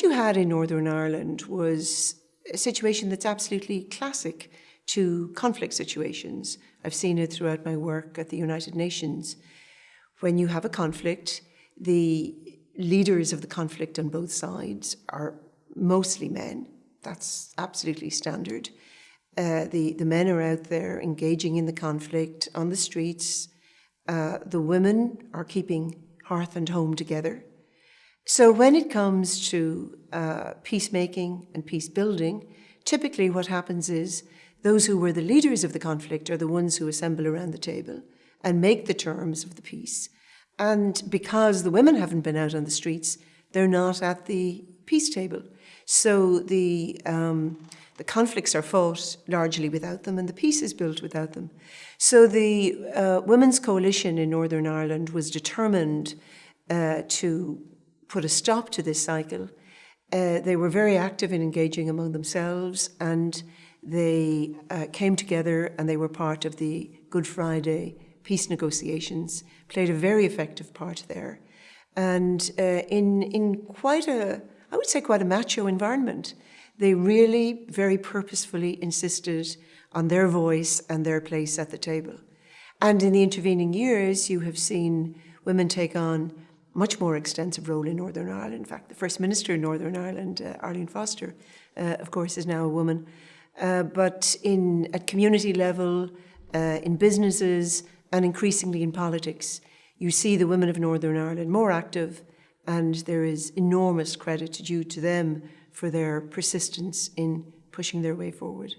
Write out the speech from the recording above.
what you had in Northern Ireland was a situation that's absolutely classic to conflict situations. I've seen it throughout my work at the United Nations. When you have a conflict, the leaders of the conflict on both sides are mostly men. That's absolutely standard. Uh, the, the men are out there engaging in the conflict on the streets. Uh, the women are keeping hearth and home together. So when it comes to uh, peacemaking and peace building, typically what happens is those who were the leaders of the conflict are the ones who assemble around the table and make the terms of the peace. And because the women haven't been out on the streets, they're not at the peace table. So the, um, the conflicts are fought largely without them and the peace is built without them. So the uh, Women's Coalition in Northern Ireland was determined uh, to put a stop to this cycle. Uh, they were very active in engaging among themselves and they uh, came together and they were part of the Good Friday peace negotiations, played a very effective part there. And uh, in, in quite a, I would say quite a macho environment, they really very purposefully insisted on their voice and their place at the table. And in the intervening years, you have seen women take on much more extensive role in Northern Ireland. In fact, the First Minister in Northern Ireland, uh, Arlene Foster, uh, of course, is now a woman. Uh, but in at community level, uh, in businesses, and increasingly in politics, you see the women of Northern Ireland more active, and there is enormous credit due to them for their persistence in pushing their way forward.